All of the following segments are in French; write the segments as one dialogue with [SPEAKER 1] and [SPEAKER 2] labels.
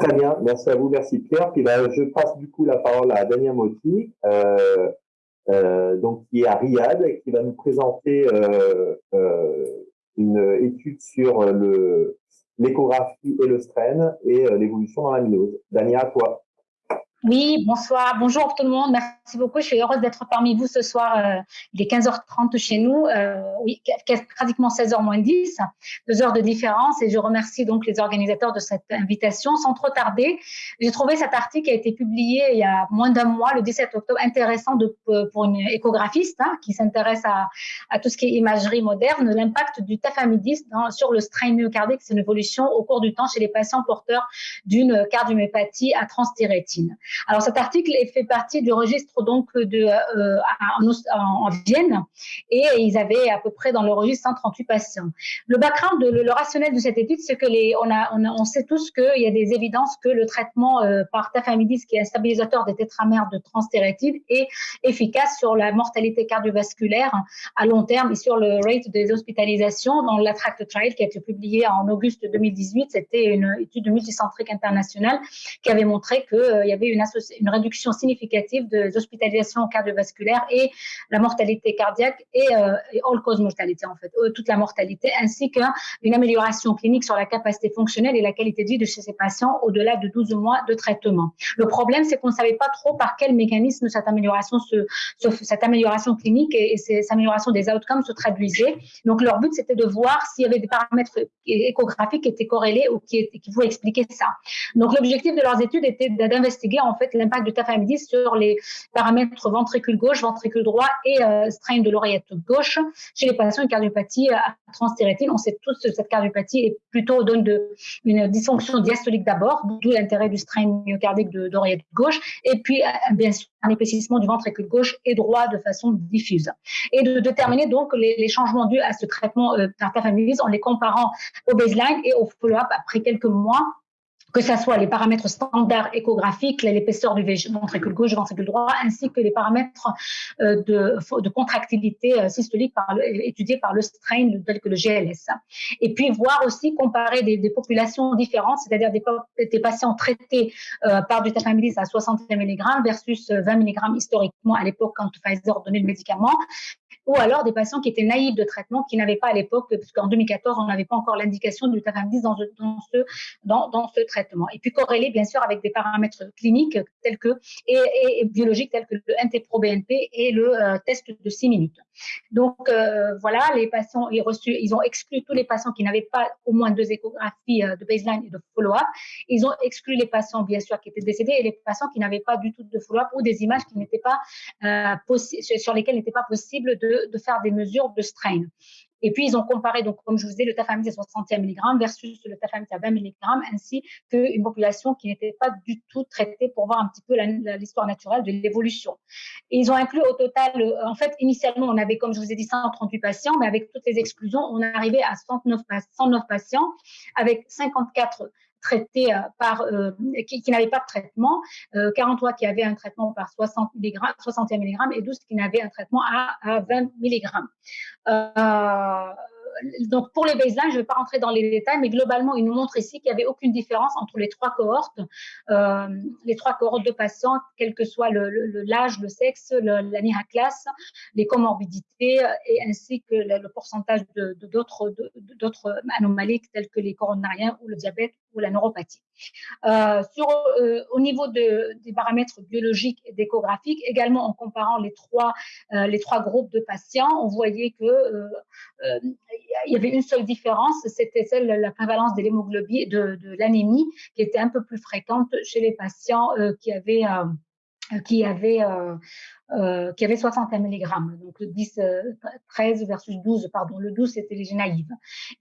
[SPEAKER 1] Très bien, merci à vous, merci Pierre. Puis là, je passe du coup la parole à Daniel Motti, euh, euh, donc qui est à Riyad et qui va nous présenter euh, euh une étude sur le l'échographie et le strain et euh, l'évolution dans la l'amylose. Daniel, à toi.
[SPEAKER 2] Oui, bonsoir, bonjour tout le monde, merci beaucoup. Je suis heureuse d'être parmi vous ce soir. Euh, il est 15h30 chez nous, euh, oui, pratiquement 16h moins 10, deux heures de différence. Et je remercie donc les organisateurs de cette invitation. Sans trop tarder, j'ai trouvé cet article qui a été publié il y a moins d'un mois, le 17 octobre, intéressant de, pour une échographiste hein, qui s'intéresse à, à, tout ce qui est imagerie moderne, l'impact du tafamidis sur le strain myocardique, c'est une évolution au cours du temps chez les patients porteurs d'une cardiomyopathie à transthyrétine. Alors cet article fait partie du registre donc de euh, en, Vienne et ils avaient à peu près dans le registre 138 patients. Le background, le, rationnel de cette étude, c'est que les, on, a, on, sait tous qu'il y a des évidences que le traitement euh, par tafamidis, qui est un stabilisateur des tétramères de transthyrétine, est efficace sur la mortalité cardiovasculaire à long terme et sur le rate des hospitalisations. Dans l'Attract Trial qui a été publié en auguste 2018, c'était une étude multicentrique internationale qui avait montré qu'il euh, y avait une une, réduction significative des hospitalisations cardiovasculaires et la mortalité cardiaque et, euh, all-cause mortalité, en fait, euh, toute la mortalité, ainsi qu'une amélioration clinique sur la capacité fonctionnelle et la qualité de vie de ces patients au-delà de 12 mois de traitement. Le problème, c'est qu'on ne savait pas trop par quel mécanisme cette amélioration, cette amélioration clinique et, cette amélioration des outcomes se traduisait. Donc, leur but, c'était de voir s'il y avait des paramètres échographiques qui étaient corrélés ou qui, qui pouvaient expliquer ça. Donc, l'objectif de leurs études était d'investiguer en fait l'impact du tafamidis sur les paramètres ventricule gauche, ventricule droit et euh, strain de l'oreillette gauche chez les patients avec cardiopathie euh. On sait tous que cette cardiopathie est plutôt donne de, une dysfonction diastolique d'abord, d'où l'intérêt du strain myocardique de l'oreillette gauche, et puis euh, bien sûr un épaississement du ventricule gauche et droit de façon diffuse. Et de déterminer donc les, changements dus à ce traitement euh, par tafamidis en les comparant au baseline et au follow-up après quelques mois que ce soit les paramètres standards échographiques, l'épaisseur du ventricule gauche, ventricule droit, ainsi que les paramètres euh, de, de contractilité euh, systolique par étudiés par le strain tel que le GLS. Et puis voir aussi comparer des, populations différentes, c'est-à-dire des, des, patients traités euh, par du tafamidis à 60 mg versus 20 mg historiquement à l'époque quand Pfizer donnait le médicament, ou alors des patients qui étaient naïfs de traitement, qui n'avaient pas à l'époque, puisqu'en 2014, on n'avait pas encore l'indication du tafamidis dans, dans, ce, dans, ce traitement. Et puis corrélé, bien sûr, avec des paramètres cliniques tels que, et, et, biologiques tels que le NT-proBNP et le euh, test de 6 minutes. Donc, euh, voilà, les patients, ils, ont exclu tous les patients qui n'avaient pas au moins deux échographies euh, de baseline et de follow-up. Ils ont exclu les patients, bien sûr, qui étaient décédés et les patients qui n'avaient pas du tout de follow-up ou des images qui pas sur lesquelles n'était pas possible de de, faire des mesures de strain. Et puis, ils ont comparé, donc, comme je vous disais, le tafamidis à 60 mg versus le tafamidis à 20 mg, ainsi qu'une population qui n'était pas du tout traitée pour voir un petit peu l'histoire naturelle de l'évolution. Ils ont inclus au total, euh, en fait, initialement, on avait, comme je vous ai dit, 138 patients, mais avec toutes les exclusions, on arrivé à 109, 109 patients, avec 54 traités euh, par, euh, qui, qui n'avaient pas de traitement, 43 euh, qui avaient un traitement par 60 mg, 60 mg et 12 qui n'avaient un traitement à, à 20 mg. Euh, donc pour les baselines, je ne vais pas rentrer dans les détails, mais globalement, il nous montre ici qu'il n'y avait aucune différence entre les trois cohortes, euh, les trois cohortes de patients, quel que soit l'âge, le, le, le, sexe, le, la NIRA classe, les comorbidités et ainsi que le, pourcentage d'autres de, anomalies telles que les coronariens ou le diabète ou la neuropathie. Euh, euh, au niveau de, des paramètres biologiques et d'échographiques, également en comparant les trois, euh, groupes de patients, on voyait que euh, euh, il y avait une seule différence, c'était celle de la prévalence de l'hémoglobine, de, l'anémie, qui était un peu plus fréquente chez les patients qui avaient qui avait, euh, euh, qui avait 60 mg. Donc le 10, 13 versus 12, pardon, le 12 c'était les naïves.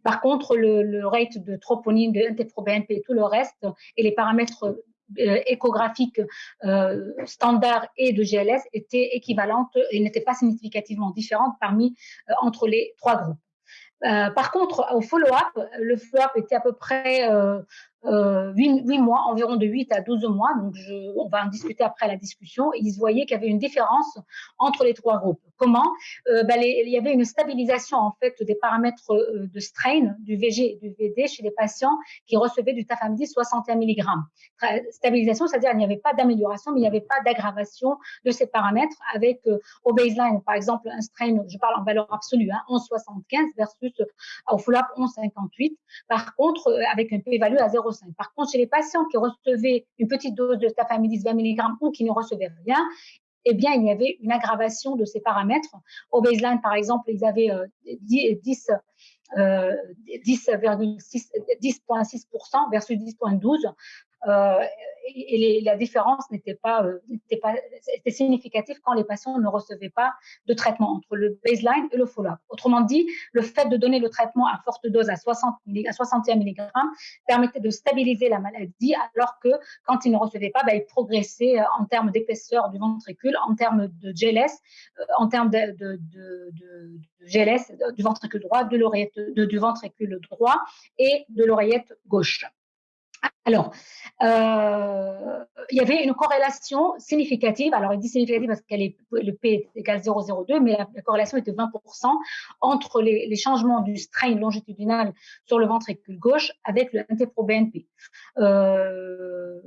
[SPEAKER 2] Par contre, le, rate de troponine, de NT-proBNP et tout le reste, et les paramètres euh, échographiques euh, standards et de GLS étaient équivalentes et n'étaient pas significativement différentes parmi euh, entre les trois groupes. Euh, par contre, au follow-up, le follow-up était à peu près euh, euh, 8, mois, environ de 8 à 12 mois, donc je, on va en discuter après la discussion, ils voyaient qu'il y avait une différence entre les trois groupes. Comment? Euh, ben Il y avait une stabilisation en fait des paramètres euh, de strain du VG et du VD chez les patients qui recevaient du tafamidis 61 mg. Stabilisation, c'est-à-dire il n'y avait pas d'amélioration, mais il n'y avait pas d'aggravation de ces paramètres avec euh, au baseline, par exemple, un strain, je parle en valeur absolue, hein, 11,75 versus au full-up 11,58. Par contre, avec un p-value à 0,5. Par contre, chez les patients qui recevaient une petite dose de tafamidis 20 mg ou qui ne recevaient rien, eh bien, il y avait une aggravation de ces paramètres. Au baseline, par exemple, ils avaient 10, 10 10,6% versus 10,12 euh, et, la différence n'était pas, euh, pas était significative quand les patients ne recevaient pas de traitement entre le baseline et le follow-up. Autrement dit, le fait de donner le traitement à forte dose à 60 à 61 mg permettait de stabiliser la maladie, alors que quand ils ne recevaient pas, bah, ils progressaient euh, en termes d'épaisseur du ventricule, en termes de GLS, en termes de, de, de, de GLS du ventricule droit, de l'oreillette du ventricule droit et de l'oreillette gauche. Alors, euh, il y avait une corrélation significative. Alors, il dit significative parce que le P est égal 0,02, mais la, corrélation était 20% entre les, changements du strain longitudinal sur le ventricule gauche avec le NT-proBNP. Euh,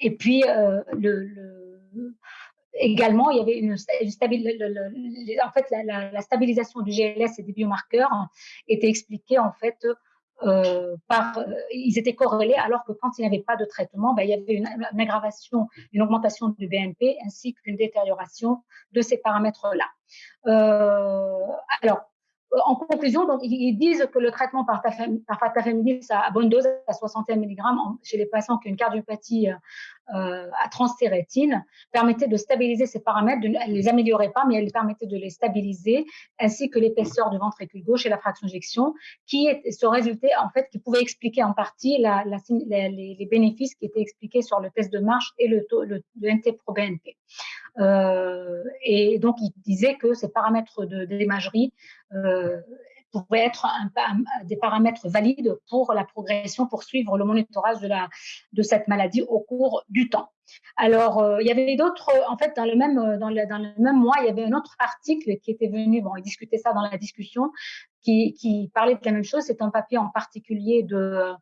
[SPEAKER 2] et puis, euh, également, il y avait une, stabilisation. en fait, la, la, stabilisation du GLS et des biomarqueurs était expliquée en fait euh, par, euh, ils étaient corrélés alors que quand il n'y avait pas de traitement, ben, il y avait une, aggravation, une augmentation du BNP ainsi qu'une détérioration de ces paramètres-là. Euh, alors, en conclusion, donc, ils disent que le traitement par, tafamidis à bonne dose, à 61 mg chez les patients qui ont une cardiopathie à transtérétine, permettait de stabiliser ces paramètres, de, elle les améliorait pas, mais elle permettait de les stabiliser, ainsi que l'épaisseur du ventricule gauche et la fraction d'éjection, qui est ce résultat, en fait, qui pouvait expliquer en partie les, bénéfices qui étaient expliqués sur le test de marche et le, taux, le, le NT-proBNP. Euh, et donc, il disait que ces paramètres de, euh, pourraient être des paramètres valides pour la progression, pour suivre le monitorage de, la, de cette maladie au cours du temps. Alors, euh, il y avait d'autres, en fait, dans le, même, dans, le, dans le même mois, il y avait un autre article qui était venu, bon, il discutait ça dans la discussion, qui, qui parlait de la même chose. C'est un papier en particulier de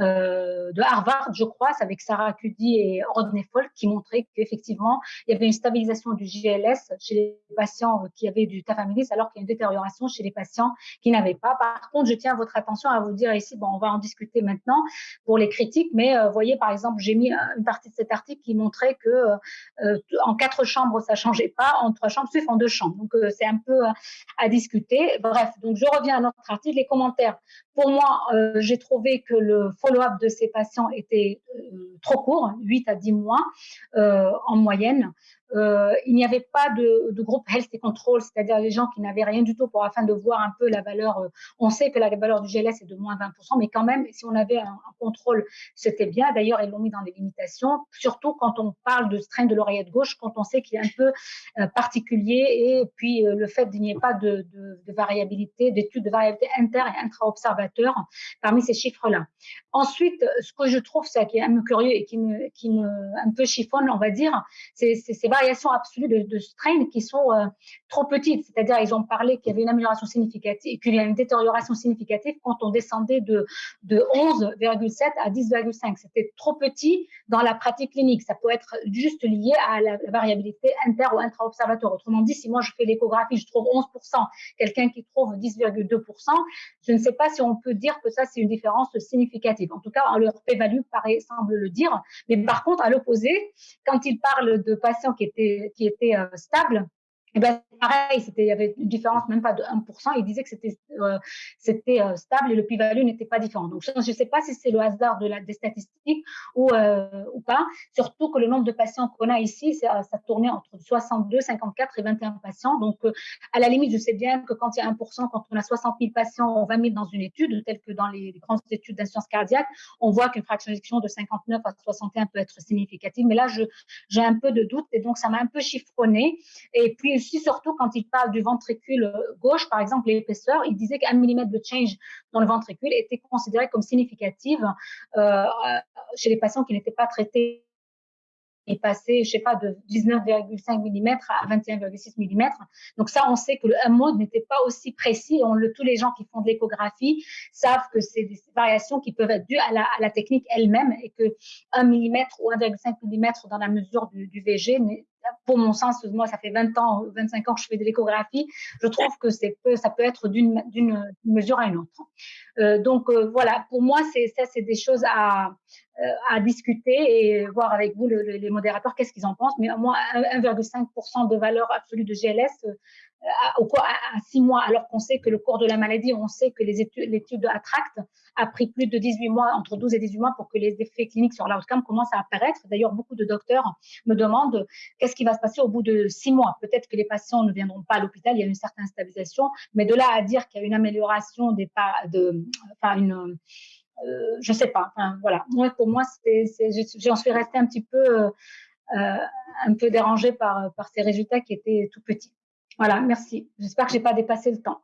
[SPEAKER 2] euh, de Harvard, je crois, avec Sarah Cuddy et Rodney Folk, qui montraient qu'effectivement, il y avait une stabilisation du GLS chez les patients qui avaient du tafamidis, alors qu'il y a une détérioration chez les patients qui n'avaient pas. Par contre, je tiens votre attention à vous dire ici, bon, on va en discuter maintenant pour les critiques, mais euh, voyez, par exemple, j'ai mis une partie de cet article qui montrait que euh, en quatre chambres, ça changeait pas, en trois chambres, sauf en deux chambres. Donc, euh, c'est un peu à discuter. Bref, donc je reviens à notre article. Les commentaires. Pour moi, j'ai trouvé que le follow-up de ces patients était euh, trop court, 8 à 10 mois euh, en moyenne. Euh, il n'y avait pas de, de, groupe health et control, c'est-à-dire les gens qui n'avaient rien du tout pour afin de voir un peu la valeur. Euh, on sait que la valeur du GLS est de moins 20%, mais quand même, si on avait un, contrôle, c'était bien. D'ailleurs, ils l'ont mis dans les limitations, surtout quand on parle de strain de l'oreillette gauche, quand on sait qu'il est un peu euh, particulier et puis le fait qu'il n'y ait pas de, de, de variabilité, d'études de variabilité inter et intra-observateur parmi ces chiffres-là. Ensuite, ce que je trouve, c'est qui est un peu curieux et qui me, qui me un peu chiffonne, on va dire, c'est ces variations absolues de, de strain qui sont euh, trop petites. C'est-à-dire, ils ont parlé qu'il y avait une amélioration significative qu'il y a une détérioration significative quand on descendait de, de 11,7 à 10,5. C'était trop petit dans la pratique clinique. Ça peut être juste lié à la, variabilité inter ou intra-observatoire. Autrement dit, si moi je fais l'échographie, je trouve 11%, quelqu'un qui trouve 10,2%, je ne sais pas si on peut dire que ça, c'est une différence significative. En tout cas, leur p-value semble le dire. Mais par contre, à l'opposé, quand ils parlent de patients qui qui était euh, stable, eh ben, pareil, il y avait une différence même pas de 1%. Il disait que c'était, euh, euh, stable et le p-value n'était pas différent. Donc, je ne sais pas si c'est le hasard de la, des statistiques ou, euh, ou pas. Surtout que le nombre de patients qu'on a ici, ça, tournait entre 62, 54 et 21 patients. Donc, à la limite, je sais bien que quand il y a 1%, quand on a 60 000 patients, 20 000 dans une étude, telle que dans les, grandes études d'insuffisance cardiaque, on voit qu'une fraction de 59 à 61 peut être significative. Mais là, j'ai un peu de doute et donc ça m'a un peu chiffonné. Et puis, aussi, surtout, quand il parle du ventricule gauche, par exemple, l'épaisseur, il disait qu'un millimètre de change dans le ventricule était considéré comme significative chez les patients qui n'étaient pas traités est passé, je sais pas, de 19,5 mm à 21,6 mm. Donc ça, on sait que le 1 mode n'était pas aussi précis. Tous les gens qui font de l'échographie savent que c'est des variations qui peuvent être dues à la, à la technique elle-même et que 1 mm ou 1,5 mm dans la mesure du, du VG pour mon sens, moi, ça fait 20 ans, 25 ans que je fais de l'échographie, je trouve que ça peut être d'une mesure à une autre. Euh, donc euh, voilà, pour moi, ça, c'est des choses à, à discuter et voir avec vous les modérateurs qu'est-ce qu'ils en pensent. Mais moi, 1,5% de valeur absolue de GLS euh, à, à, 6 mois, alors qu'on sait que le cours de la maladie, on sait que l'étude de Attract a pris plus de 18 mois, entre 12 et 18 mois pour que les effets cliniques sur l'outcome commencent à apparaître. D'ailleurs, beaucoup de docteurs me demandent qu'est-ce qui va se passer au bout de 6 mois? Peut-être que les patients ne viendront pas à l'hôpital, il y a une certaine stabilisation, mais de là à dire qu'il y a une amélioration des pas de, enfin une euh, je sais pas. Enfin, voilà. Moi, pour moi, j'en suis restée un petit peu, euh, euh, un peu dérangée par, par ces résultats qui étaient tout petits. Voilà, merci. J'espère que j'ai pas dépassé le temps.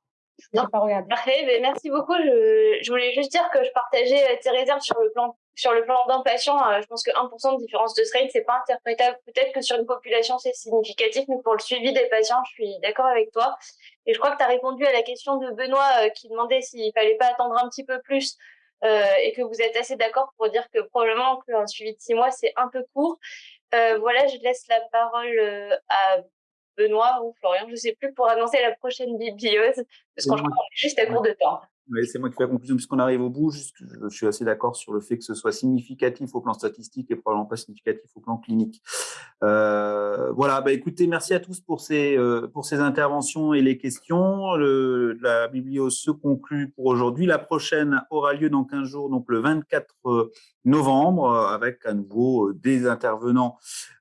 [SPEAKER 3] Non. Pas regardé. Parfait, mais merci beaucoup. Je, je, voulais juste dire que je partageais tes réserves sur le plan sur le plan d'un patient. je pense que 1% de différence de strain, c'est pas interprétable. Peut-être que sur une population, c'est significatif, mais pour le suivi des patients, je suis d'accord avec toi. Et je crois que tu as répondu à la question de Benoît qui demandait s'il fallait pas attendre un petit peu plus euh, et que vous êtes assez d'accord pour dire que probablement qu'un suivi de six mois, c'est un peu court. Euh, voilà, je laisse la parole euh, à Benoît ou Florian, je ne sais plus, pour annoncer la prochaine bibliose, parce qu'on est juste à court de temps.
[SPEAKER 4] C'est moi qui fais la conclusion puisqu'on arrive au bout. Je suis assez d'accord sur le fait que ce soit significatif au plan statistique et probablement pas significatif au plan clinique. Euh, voilà, bah écoutez, merci à tous pour ces, euh, pour ces interventions et les questions. La bibliose se conclut pour aujourd'hui. La prochaine aura lieu dans 15 jours, donc le 24 novembre, avec à nouveau euh, des intervenants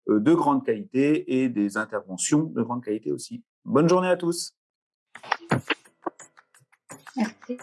[SPEAKER 4] euh, de grande qualité et des interventions de grande qualité aussi. Bonne journée à tous.
[SPEAKER 2] Merci.